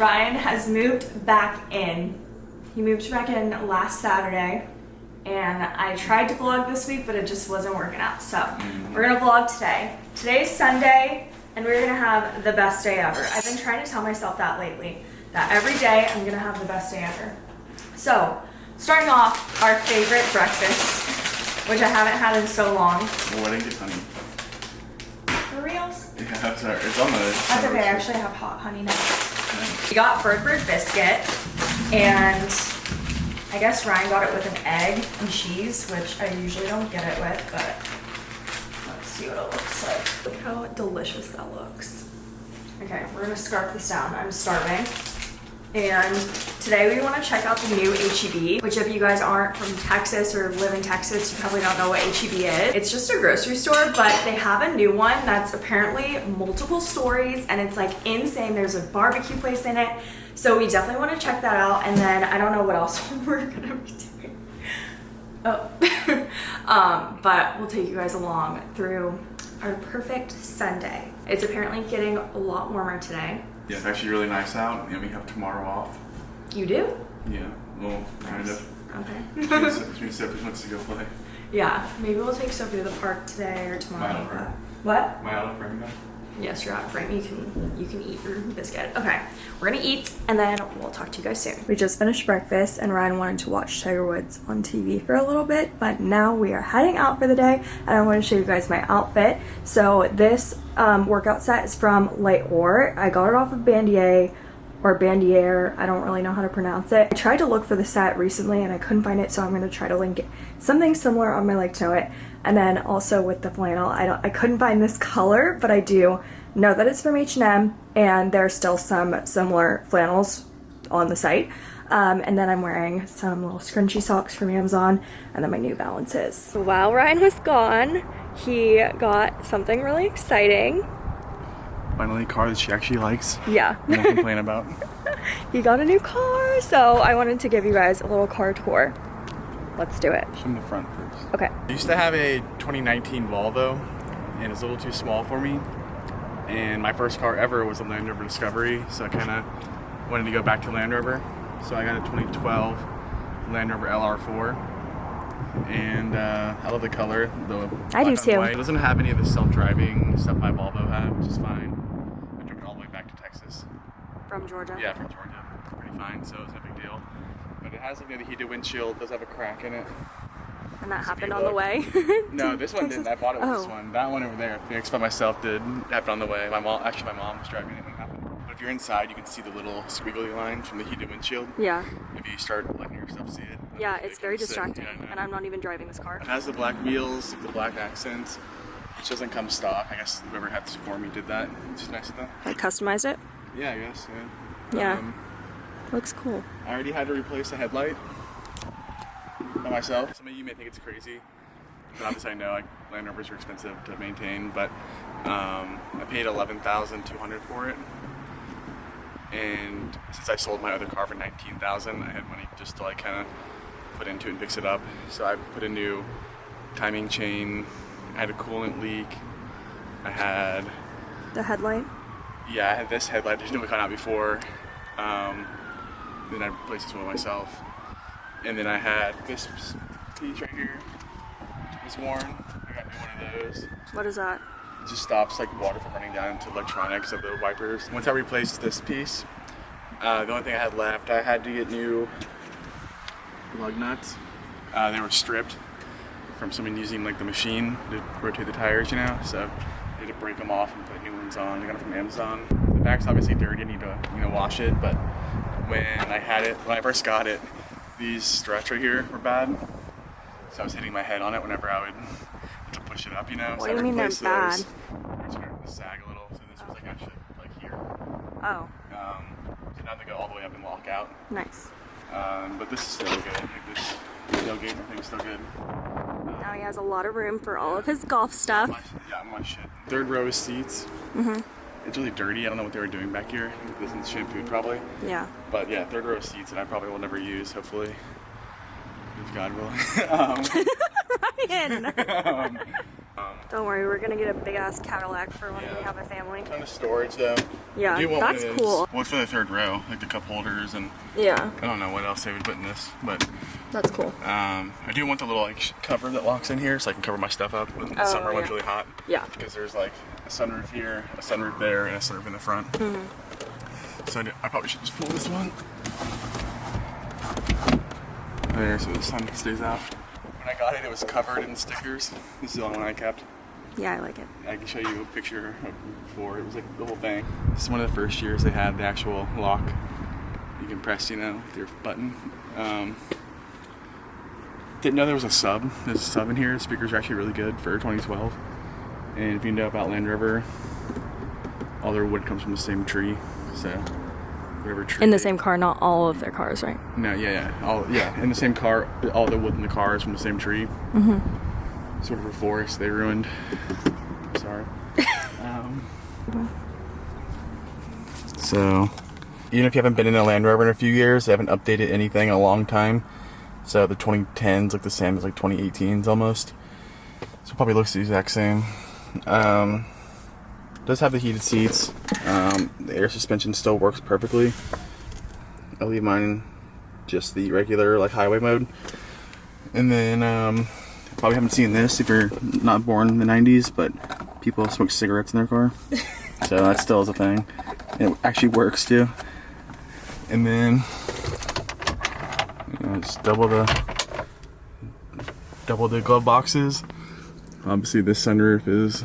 Ryan has moved back in. He moved back in last Saturday and I tried to vlog this week but it just wasn't working out. So mm-hmm. we're gonna vlog today. Today's Sunday and we're gonna have the best day ever. I've been trying to tell myself that lately, that every day I'm gonna have the best day ever. So starting off, our favorite breakfast, which I haven't had in so long. Well, I honey. For reals? Yeah, that's alright. It's on the. That's okay, I actually have hot honey now. We got bird bird biscuit and I guess Ryan got it with an egg and cheese, which I usually don't get it with, but let's see what it looks like. Look how delicious that looks. Okay, we're gonna scarf this down. I'm starving. And today we want to check out the new HEB, which if you guys aren't from Texas or live in Texas, you probably don't know what HEB is. It's just a grocery store, but they have a new one that's apparently multiple stories and it's like insane. There's a barbecue place in it. So we definitely want to check that out. And then I don't know what else we're gonna be doing. Oh, um, but we'll take you guys along through our perfect Sunday. It's apparently getting a lot warmer today. Yeah, it's actually really nice out, and we have tomorrow off. You do? Yeah, well, kind of. Okay. Between Sophie wants to go play. yeah, maybe we'll take Sophie to the park today or tomorrow. Mile frame. What? My I out of frame now? Yes, you're out of frame. You can you can eat your biscuit. Okay, we're gonna eat and then we'll talk to you guys soon. We just finished breakfast and Ryan wanted to watch Tiger Woods on TV for a little bit, but now we are heading out for the day and I want to show you guys my outfit. So this um, workout set is from Light Or. I got it off of Bandier or Bandier. I don't really know how to pronounce it. I tried to look for the set recently and I couldn't find it, so I'm gonna try to link. Something similar on my like to it. And then also with the flannel, I don't I couldn't find this color, but I do know that it's from H&M and there's still some similar flannels on the site. Um, and then I'm wearing some little scrunchy socks from Amazon and then my New Balances. While Ryan was gone, he got something really exciting. Finally, a car that she actually likes. Yeah. Won't complain about. he got a new car, so I wanted to give you guys a little car tour. Let's do it. From the front first. Okay. I used to have a 2019 Volvo, and it's a little too small for me. And my first car ever was a Land Rover Discovery, so I kind of wanted to go back to Land Rover. So I got a 2012 Land Rover LR4, and uh, I love the color. The I do black too. white. It doesn't have any of the self-driving stuff my Volvo had, which is fine. I took it all the way back to Texas. From Georgia. Yeah, from Georgia. Pretty fine, so it's no big deal. But it has like the heated windshield, does have a crack in it. And that Just happened on the way. No, this one didn't. I bought it with this Oh. one. That one over there, Phoenix by myself, did happen on the way. My mom, actually, my mom was driving it when it happened. But if you're inside, you can see the little squiggly line from the heated windshield. Yeah. If you start letting yourself see it. Yeah, it's very distracting. Yeah. And I'm not even driving this car. It has the black wheels, the black accents, which doesn't come stock. I guess whoever had this for me did that. It's nice of them. I customized it. Yeah, I guess. Yeah. Yeah. Um, Looks cool. I already had to replace a headlight by myself. Some of you may think it's crazy, but obviously I know like Land Rovers are expensive to maintain. But um, I paid eleven thousand two hundred for it, and since I sold my other car for nineteen thousand, I had money just to like kind of put into it and fix it up. So I put a new timing chain. I had a coolant leak. I had The headlight. Yeah, I had this headlight that didn't come out before. Um, then I replaced this one myself. And then I had this piece right here. was worn. I got new one of those. What is that? It just stops like water from running down into electronics of the wipers. Once I replaced this piece, uh, the only thing I had left, I had to get new lug nuts. Uh, they were stripped from someone using like the machine to rotate the tires, you know. So I had to break them off and put new ones on. I got it from Amazon. The back's obviously dirty. I need to you know wash it. But when I had it, when I first got it, these struts right here were bad. So I was hitting my head on it whenever I would have to push it up, you know. What so do I you mean they're bad? those. To sag a little. So this was like actually like here. Oh, Um, so now they go all the way up and lock out. nice. Um, but this is still good. Like this tailgate, everything's still good. Now he has a lot of room for all of his golf stuff. Yeah, my shit. Third row is seats. Mm-hmm. It's really dirty. I don't know what they were doing back here. This is shampooed probably. Yeah. But yeah, third row of seats that I probably will never use, hopefully. If God willing. um, Ryan! um, Don't worry, we're gonna get a big ass Cadillac for when we have a family. Kind of storage though. Yeah, I do want one that's cool. One for the third row, like the cup holders, and Yeah, I don't know what else they would put in this, but that's cool. um, I do want the little like cover that locks in here, so I can cover my stuff up when the Oh, summer when it's yeah. really hot. Yeah. Because there's like a sunroof here, a sunroof there, and a sunroof in the front. Mm-hmm. So I, do- I probably should just pull this one. There, so the sun stays out. When I got it, it was covered in stickers. This is the only one I kept. Yeah, I like it. I can show you a picture of before. It was like the whole thing. This is one of the first years they had the actual lock. You can press, you know, with your button. Um, didn't know there was a sub. There's a sub in here. The speakers are actually really good for 2012. And if you know about Land Rover, all their wood comes from the same tree. So whatever tree. In the same car, not all of their cars, right? no, yeah, yeah, all yeah, in the same car. All the wood in the car is from the same tree. Mm-hmm. Sort of a forest they ruined. Sorry. um, so, even if you haven't been in a Land Rover in a few years, they haven't updated anything in a long time. So the 2010s look the same as like 2018s almost. So probably looks the exact same. Um, does have the heated seats. Um, the air suspension still works perfectly. I leave mine just the regular like highway mode. And then um, probably haven't seen this if you're not born in the 90s, but people smoke cigarettes in their car. so that still is a thing. It actually works too. And then just double the double the glove boxes. Obviously this sunroof is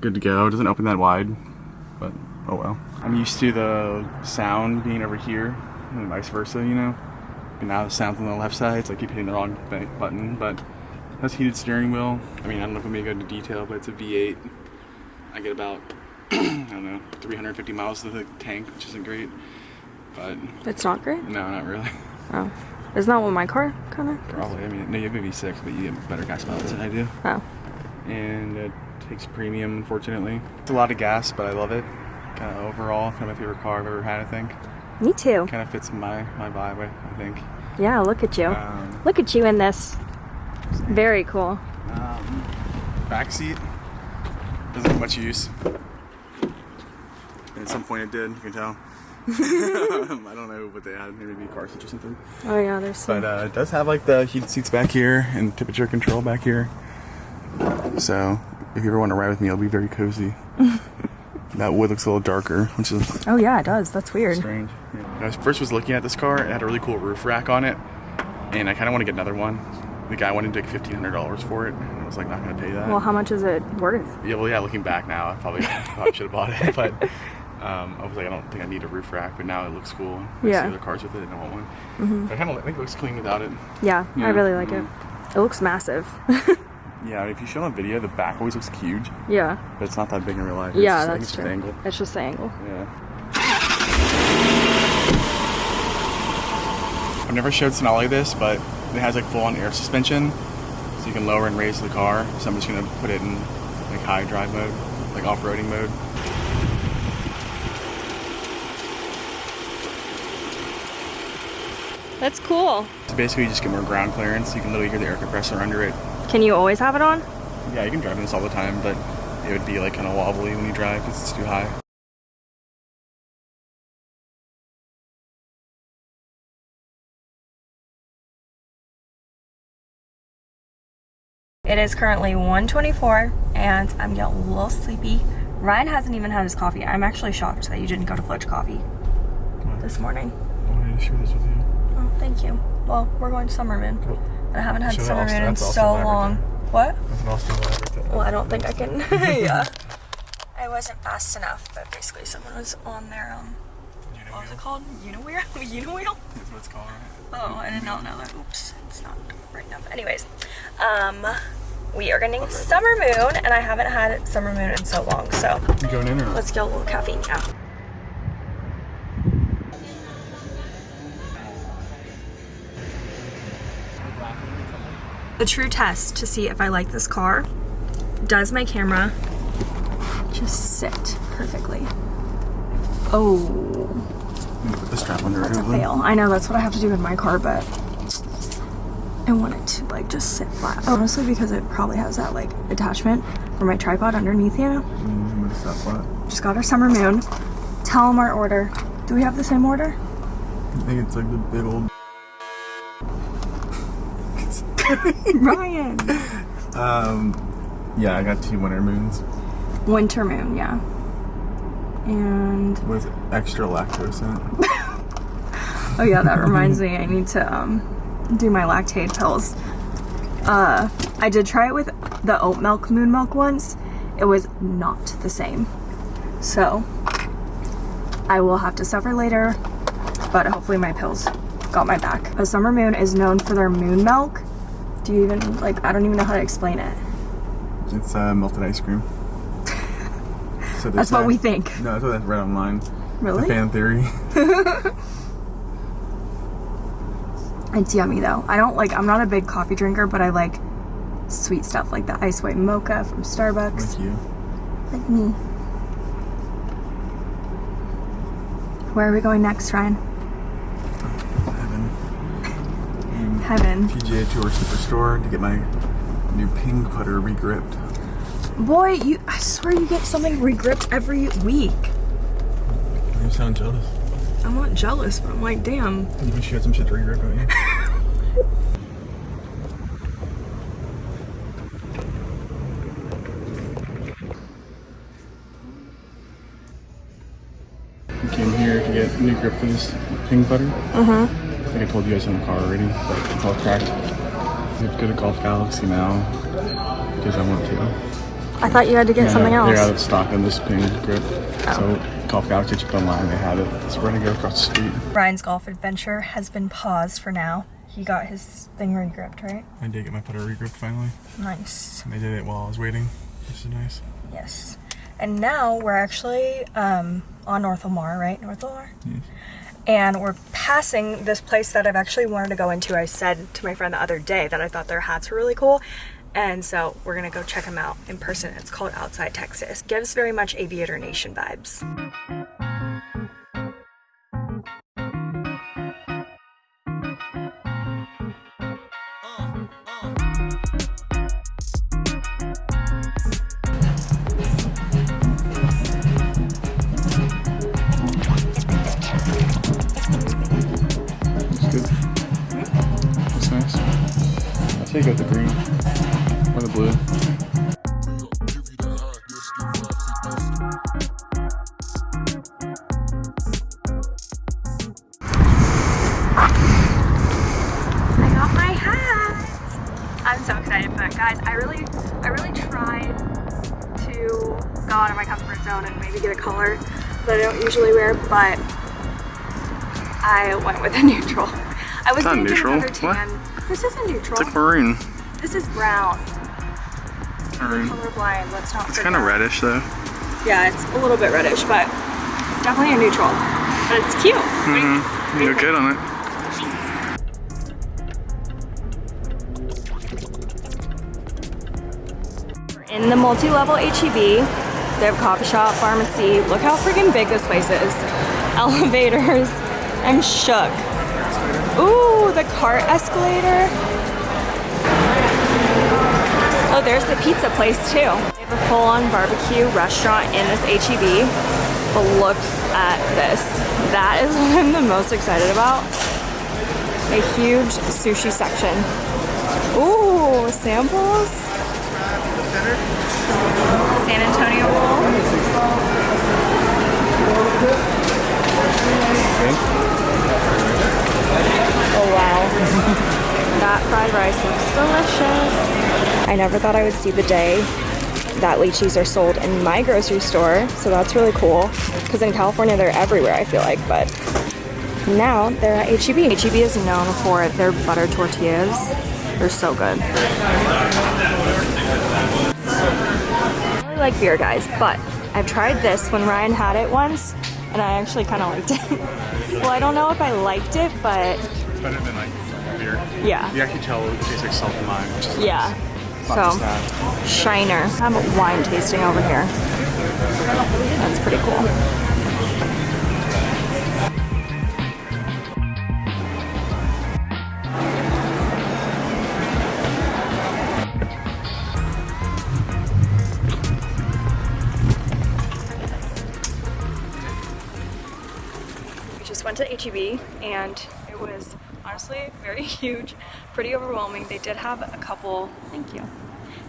good to go. It doesn't open that wide, but oh well. I'm used to the sound being over here and vice versa, you know. And now the sound's on the left side, so I keep hitting the wrong button, but it has heated steering wheel. I mean, I don't know if I'm gonna go into detail, but it's a V8. I get about, I don't know, 350 miles to the tank, which isn't great, but It's not great. no, not really. Oh, isn't that what my car kind of? Probably, I mean, no, you have a V6, but you get better gas mileage than I do. Oh, and it takes premium unfortunately it's a lot of gas but i love it kind of overall kind of my favorite car i've ever had i think me too. kind of fits my my vibe i, think Yeah, look at you. um, Look at you in this. Very cool. um, back seat doesn't have much use at some point it did you can tell i don't know what they had maybe a car seat or something Oh yeah, there's some. but uh, it does have like the heated seats back here and temperature control back here. So if you ever want to ride with me, it'll be very cozy. that wood looks a little darker, which is oh yeah, it does. That's weird. strange. When I first was looking at this car, it had a really cool roof rack on it, and I kind of want to get another one. The guy wanted to take fifteen hundred dollars for it, and I was like, not gonna pay that. Well, how much is it worth? yeah, well, yeah. Looking back now, I probably, probably should have bought it, but um, I was like, I don't think I need a roof rack, but now it looks cool. I Yeah. see other cars with it, and I want one. But I kind of think it looks clean without it. Yeah, I really like it. It looks massive. Yeah, if you show it on video, the back always looks huge, yeah. but it's not that big in real life. It's Yeah, just- that's it's true. just the angle. It's just the angle. Yeah. I've never showed Sonali this, but it has like full-on air suspension, so you can lower and raise the car. So I'm just gonna put it in like high drive mode, like off-roading mode. That's cool. So basically, you just get more ground clearance. You can literally hear the air compressor under it. Can you always have it on? Yeah, you can drive in this all the time, but it would be like kind of wobbly when you drive because it's too high. It is currently 1:24 and I'm getting a little sleepy. Ryan hasn't even had his coffee. I'm actually shocked that you didn't go to Flitch Coffee this morning. I wanted to share this with you. Thank you. Well, we're going to Summer Moon. Cool. And I haven't had Summer Moon in so long. What? Well, I don't think I can. yeah. I wasn't fast enough, but basically someone was on their um. What was it called? Unawheel? Unawheel? That's what it's called, right? Oh, I did not know that. Oops, it's not right enough. Anyways, um, we are getting Summer Moon, and I haven't had Summer Moon in so long. So You going in or let's get a little caffeine. Yeah. The true test to see if I like this car does my camera just sit perfectly. Oh, Put the strap under that's a fail. I know that's what I have to do in my car, but I want it to like just sit flat. Honestly, because it probably has that like attachment for my tripod underneath, you know? Flat. Just got our summer moon. Tell them our order. Do we have the same order? I think it's like the big old. Ryan. Um, yeah, I got two winter moons. Winter moon, yeah. And With extra lactose in it. oh yeah, that reminds me. I need to um do my lactase pills. Uh, I did try it with the oat milk moon milk once. It was not the same. So I will have to suffer later, but hopefully my pills got my back. A summer moon is known for their moon milk. Do you even like? I don't even know how to explain it. It's uh, melted ice cream. So That's what we think. No, that's what I read online. Really? The fan theory. It's yummy though. I don't like, I'm not a big coffee drinker, but I like sweet stuff like the ice white mocha from Starbucks. Like you. Like me. Where are we going next, Ryan? Heaven. PGA Tour Superstore to get my new ping putter regripped. Boy, you, I swear you get something regripped every week. You sound jealous. I'm not jealous, but I'm like, damn. You wish you had some shit to regrip, don't you? Came here to get new grip for this ping putter. Uh-huh. I think I told you guys in the car already, but it's all cracked. I have to go to Golf Galaxy now because I want to. I thought you had to get something else. They're out else. of stock on this ping grip. So Golf Galaxy checked online, they have it. So we're gonna go across the street. Ryan's golf adventure has been paused for now. He got his thing regripped, right? I did get my putter regripped finally. Nice. And they did it while I was waiting, which is nice. Yes. And now we're actually um, on North Lamar, right? North Lamar? Yes. And we're passing this place that I've actually wanted to go into. I said to my friend the other day that I thought their hats were really cool. And so we're gonna go check them out in person. It's called Outside Texas. Gives very much Aviator Nation vibes. I say go with the green or the blue. I got my hat. I'm so excited for it, guys. I really, I really tried to go out of my comfort zone and maybe get a color that I don't usually wear, but I went with a neutral. I was not gonna get neutral. another What? This isn't neutral. It's like maroon. this is brown. Maroon. Colorblind. Let's not. It's kind of reddish though. Yeah, it's a little bit reddish, but it's definitely a neutral. But it's cute. What do Mm-hmm. You look good on it. We're in the multi-level HEB, they have coffee shop, pharmacy. Look how freaking big this place is. Elevators. I'm shook. Ooh, the cart escalator. Oh, there's the pizza place too. They have a full-on barbecue restaurant in this HEB. But look at this. That is what I'm the most excited about. A huge sushi section. Ooh, samples. San Antonio roll. Oh wow. that fried rice looks delicious. I never thought I would see the day that lychees are sold in my grocery store, so that's really cool. Because in California, they're everywhere, I feel like, but now they're at HEB. HEB is known for their butter tortillas. They're so good. I really like beer, guys, but I've tried this when Ryan had it once, and I actually kind of liked it. well, I don't know if I liked it, but It's better than like beer. yeah, You actually tell it tastes like salt and lime, which is yeah. not So. Shiner. I'm wine tasting over here. That's pretty cool. Went to HEB and it was honestly very huge, pretty overwhelming. They did have a couple, thank you.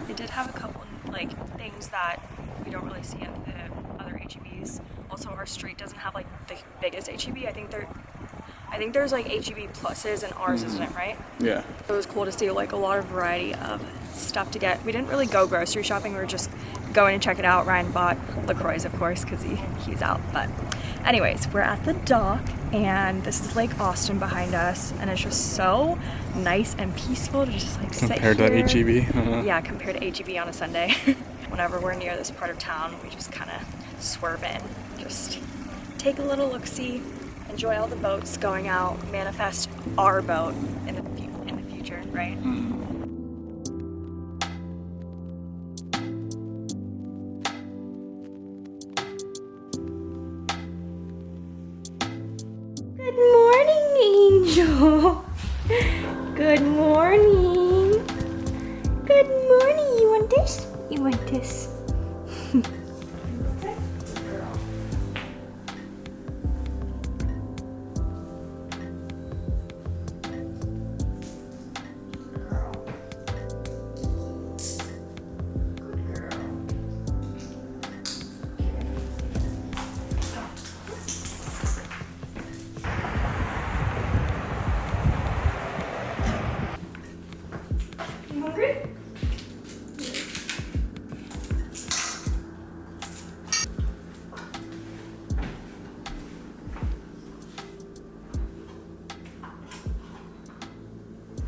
They did have a couple like things that we don't really see at the other HEBs. Also, our street doesn't have like the biggest HEB. I think there, I think there's like HEB pluses and ours isn't it right? Yeah. It was cool to see like a lot of variety of stuff to get. We didn't really go grocery shopping. We were just going to check it out. Ryan bought LaCroix, of course, because he, he's out. But anyways, we're at the dock and this is Lake Austin behind us. And it's just so nice and peaceful to just like Compared sit to here. HEB. Uh-huh. Yeah, compared to HEB on a Sunday. Whenever we're near this part of town, we just kind of swerve in. Just take a little look-see, enjoy all the boats going out, manifest our boat in the, in the future, right? Good Good morning. Good morning. You want this? You want this?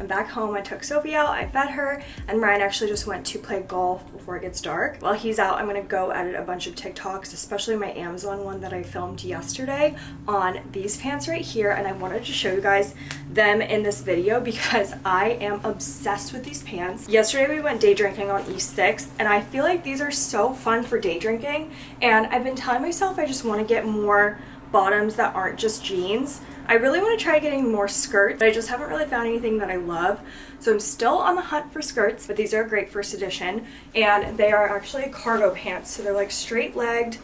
I'm back home. I took Sophie out, I fed her, and Ryan actually just went to play golf before it gets dark. While he's out, I'm gonna go edit a bunch of TikToks, especially my Amazon one that I filmed yesterday on these pants right here, and I wanted to show you guys them in this video because I am obsessed with these pants. Yesterday we went day drinking on East 6th, and I feel like these are so fun for day drinking, and I've been telling myself I just wanna get more bottoms that aren't just jeans. I really want to try getting more skirts, but I just haven't really found anything that I love. So I'm still on the hunt for skirts, but these are a great first edition. And they are actually cargo pants. So they're like straight legged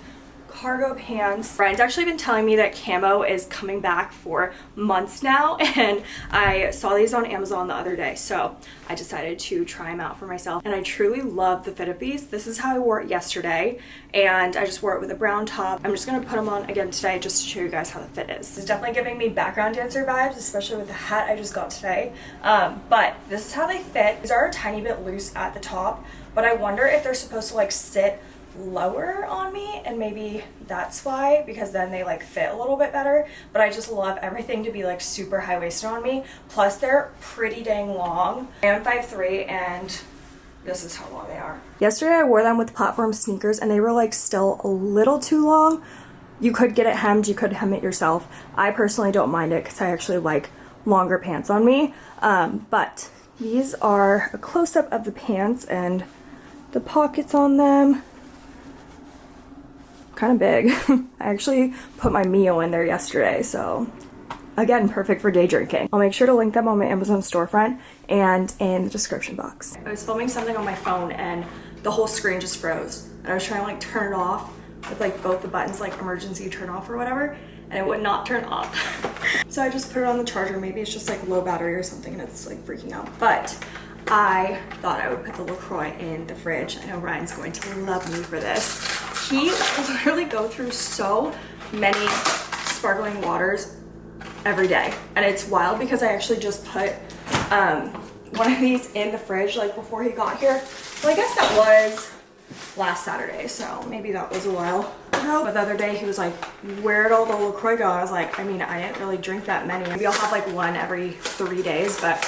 cargo pants. Ryan's actually been telling me that camo is coming back for months now and I saw these on Amazon the other day so I decided to try them out for myself and I truly love the fit of these. This is how I wore it yesterday and I just wore it with a brown top. I'm just gonna put them on again today just to show you guys how the fit is. It's definitely giving me background dancer vibes especially with the hat I just got today um, but this is how they fit. These are a tiny bit loose at the top but I wonder if they're supposed to like sit lower on me and maybe that's why because then they like fit a little bit better. But I just love everything to be like super high-waisted on me. Plus they're pretty dang long. I am 5'3 and this is how long they are. Yesterday I wore them with platform sneakers and they were like still a little too long. You could get it hemmed you could hem it yourself. I personally don't mind it because I actually like longer pants on me. Um, but these are a close-up of the pants and the pockets on them kind of big. I actually put my meal in there yesterday, so again, perfect for day drinking. I'll make sure to link them on my Amazon storefront and in the description box. I was filming something on my phone and the whole screen just froze. And I was trying to like turn it off with like both the buttons like emergency turn off or whatever and it would not turn off. so I just put it on the charger. Maybe it's just like low battery or something and it's like freaking out. But I thought I would put the LaCroix in the fridge. I know Ryan's going to love me for this. He literally go through so many sparkling waters every day. And it's wild because I actually just put um, one of these in the fridge like before he got here. Well, I guess that was last Saturday, so maybe that was a while ago. But the other day he was like, where'd all the LaCroix go? I was like, I mean, I didn't really drink that many. Maybe I'll have like one every three days, but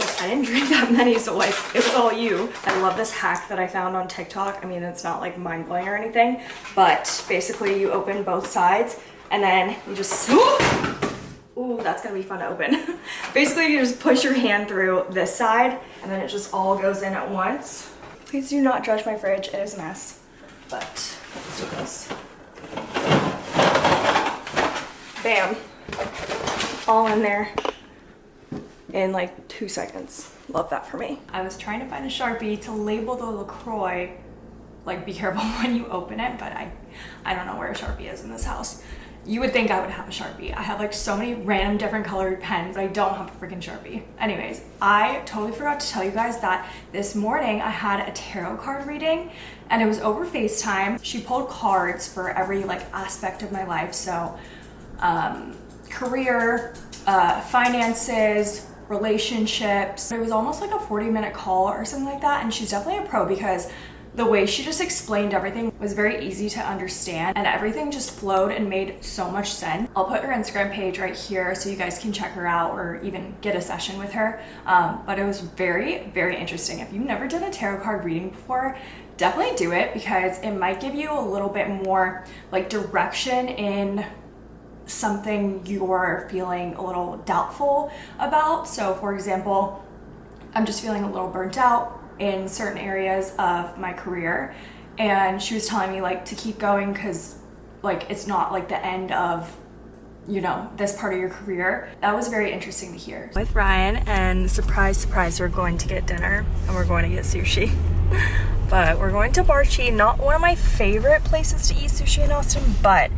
I didn't drink that many, so like, it was all you. I love this hack that I found on TikTok. I mean, it's not like mind blowing or anything, but basically you open both sides and then you just, ooh, that's gonna be fun to open. basically you just push your hand through this side and then it just all goes in at once. Please do not judge my fridge, it is a mess. But let's do this. Bam. All in there in like two seconds. Love that for me. I was trying to find a Sharpie to label the LaCroix, like be careful when you open it, but I, I don't know where a Sharpie is in this house. you would think I would have a Sharpie. I have like so many random different colored pens. I don't have a freaking Sharpie. Anyways, I totally forgot to tell you guys that this morning I had a tarot card reading and it was over FaceTime. She pulled cards for every like aspect of my life. So um, career, uh, finances, relationships. It was almost like a 40 minute call or something like that. And she's definitely a pro because the way she just explained everything was very easy to understand and everything just flowed and made so much sense. I'll put her Instagram page right here so you guys can check her out or even get a session with her. Um, but it was very, very interesting. If you've never done a tarot card reading before, definitely do it because it might give you a little bit more like direction in something you're feeling a little doubtful about. So for example, I'm just feeling a little burnt out in certain areas of my career. And she was telling me like to keep going because like it's not like the end of you know this part of your career. That was very interesting to hear. With ryan and surprise surprise we're going to get dinner and we're going to get sushi. But we're going to barchi not one of my favorite places to eat sushi in austin but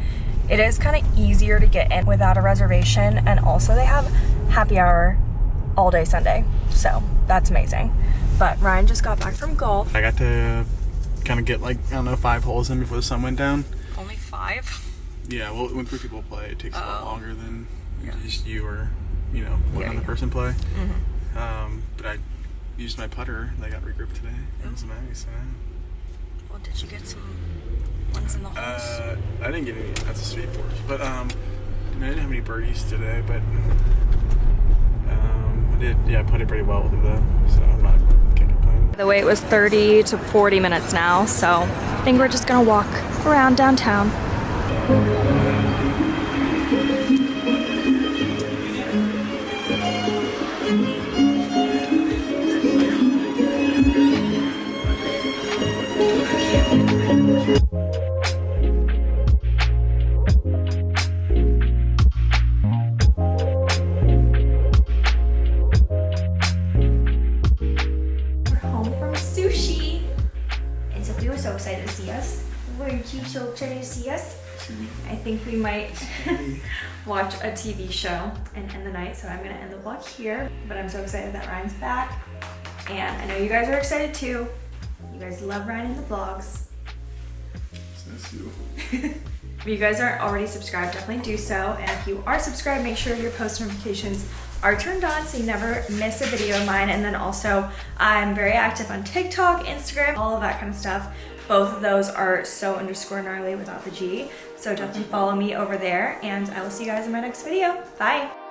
it is kind of easier to get in without a reservation and also they have happy hour all day sunday so that's amazing but Ryan just got back from golf. I got to kind of get like, I don't know, five holes in before the sun went down. Only five? Yeah, well, when three people play, it takes a lot Oh. longer than Yeah. just you or, you know, one Yeah, other yeah. person play. Mm-hmm. Um, but I used my putter. They got regripped today. It was nice. Well, did you get some ones in the holes? Uh, I didn't get any. That's a sweet force. But um, I didn't have any birdies today. But um, I did. Yeah, I put it pretty well with it though. So I'm not can't complain. the wait was 30 to 40 minutes now, so I think we're just gonna walk around downtown. We're think we might watch a TV show and end the night. So I'm gonna end the vlog here. But I'm so excited that Ryan's back. And I know you guys are excited too. You guys love Ryan in the vlogs. That's you. If you guys aren't already subscribed, definitely do so. And if you are subscribed, make sure your post notifications are turned on so you never miss a video of mine. And then also, I'm very active on TikTok, Instagram, all of that kind of stuff. Both of those are so underscore gnarly without the G. So definitely follow me over there. And I will see you guys in my next video. Bye.